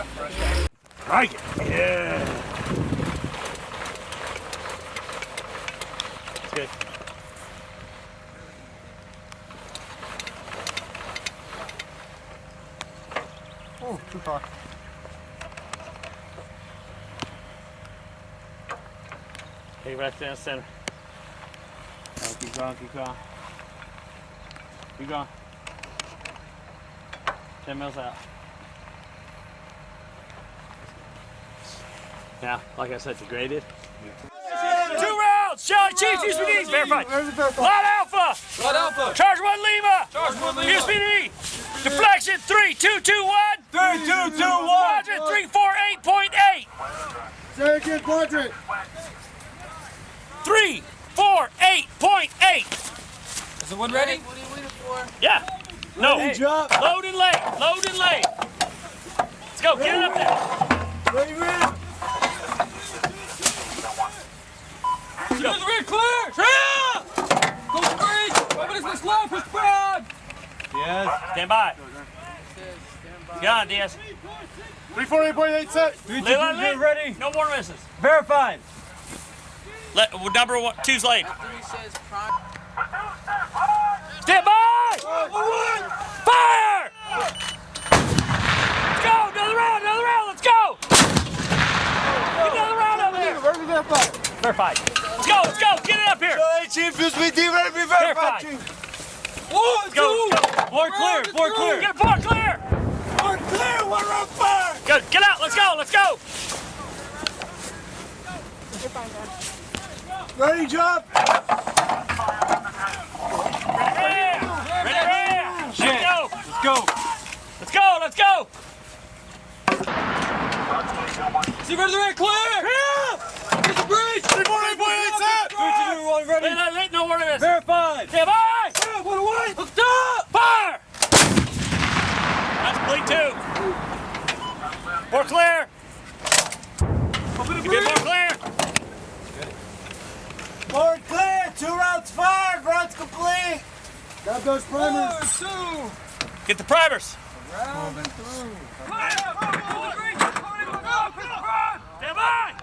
Like it. Yeah. It's good. Oh, too far. Take it back down center. Oh, keep going, keep going. Keep going. 10 mils out. Now, like I said, degraded. Two rounds! Charlie Chief, use me knees, verified. Light Alpha! Light Alpha! Charge one Lima! Charge one Lima! Use me knee! Deflection, three, two, two, one! Three, two, two, one! Quadrant, three, four, eight point eight! Second quadrant. Three, four, eight point eight! Is the one ready? What are you waiting for? Yeah. No. Ready, drop. Load and lay. Load and lay. Let's go. Get it up there. Ready, ready. To the rear, clear! Yeah! Go breach! Five minutes left slow, push proud! Stand by. Get on, Diaz. 348.8 set. Three, Lay line, lay. ready. No more misses. Verified. Let, well, number one, two's lane. After he says prime. Stand by. Fire! Let's go. Another round. Another round. Let's go. Get another round over there. Ready, verified. Verified. Let's go. Let's go. Get it up here. Hey, Chief, use me D, ready, verified, One, Go. two. Bore clear. Bore clear. Get bore clear. We're clear, we're on fire. Good. Get out. Let's go. Let's go. Ready, jump. Ready. Ready. Let's go. Let's go. Let's go. Let's go. See ready, ready, clear! Yeah! Get the breach! 348.8 set. Three, two, two, one, ready. Lay line, lay. No more misses. Verified. Stand by. Yeah, one away. Hooked up! Fire! That's bleed two. More clear. Open Give me more clear. Bore clear, two rounds fired, rounds complete. Got those primers. One, two. Get the primers. Clear! Open the breach. Open the breach. Push proud. Stand by.